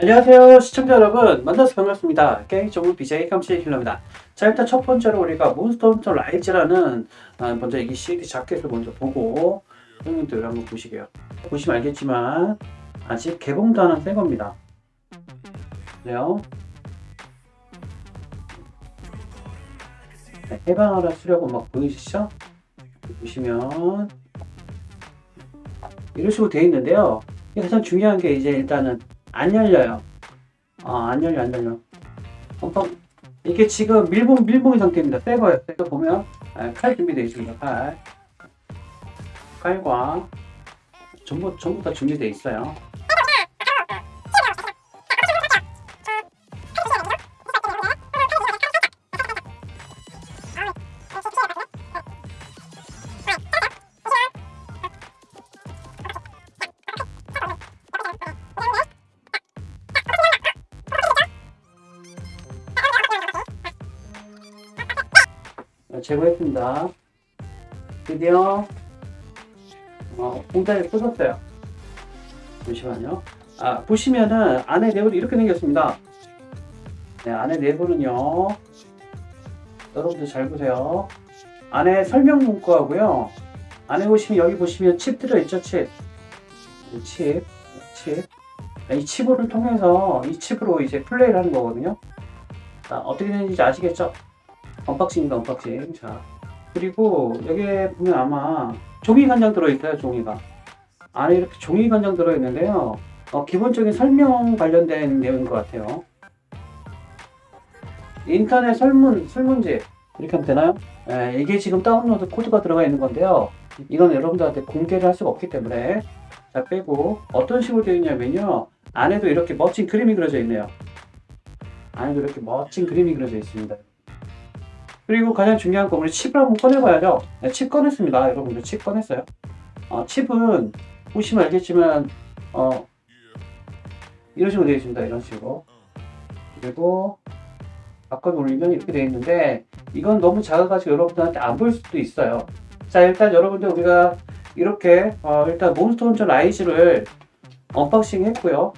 안녕하세요 시청자 여러분. 만나서 반갑습니다. 게임 전문 BJ 감시 힐러입니다. 자 일단 첫 번째로 우리가 몬스터 헌터 라이즈라는 아, 먼저 이 CD 자켓을 먼저 보고 형님들 한번 보시게요. 보시면 알겠지만 아직 개봉도 안 한 새 겁니다. 그래요? 네, 해방하라 수려고 막 보이시죠? 보시면 이런 식으로 되어 있는데요. 가장 중요한 게 이제 일단은 안 열려요. 아, 안 열려, 안 열려. pompa 이게 지금 밀봉, 밀봉의 상태입니다. 새 거예요. 새거 보면, 아, 칼 준비되어 있습니다. 칼. 칼과, 전부, 전부 다 준비되어 있어요. 제거했습니다. 드디어 어, 공장에 부쉈어요. 잠시만요. 아, 보시면은 안에 내부는 이렇게 생겼습니다. 네, 안에 내부는요. 여러분들 잘 보세요. 안에 설명 문구하고요. 안에 보시면 여기 보시면 칩 들어있죠, 칩. 이 칩, 칩. 네, 이 칩을 통해서 이 칩으로 이제 플레이를 하는 거거든요. 자, 어떻게 되는지 아시겠죠? unboxing입니다 unboxing. 자 그리고 여기에 보면 아마 종이 한 장 들어있어요 종이가. 안에 이렇게 종이 한 장 들어있는데요. 어, 기본적인 설명 관련된 내용인 것 같아요. 인터넷 설문 설문지 이렇게 하면 되나요? 예, 이게 지금 다운로드 코드가 들어가 있는 건데요. 이건 여러분들한테 공개를 할 수가 없기 때문에. 자 빼고 어떤 식으로 되어 있냐면요. 안에도 이렇게 멋진 그림이 그려져 있네요. 안에도 이렇게 멋진 그림이 그려져 있습니다 그리고 가장 중요한 건 우리 칩을 한번 꺼내봐야죠. 네, 칩 꺼냈습니다. 여러분들 칩 꺼냈어요. 어, 칩은 보시면 알겠지만 어, 이런 식으로 되어 있습니다. 이런 식으로. 그리고 바꿔 올리면 이렇게 되어 있는데 이건 너무 작아가지고 여러분들한테 안 보일 수도 있어요. 자 일단 여러분들 우리가 이렇게 어, 일단 몬스터 헌터 라이즈를 언박싱 했고요.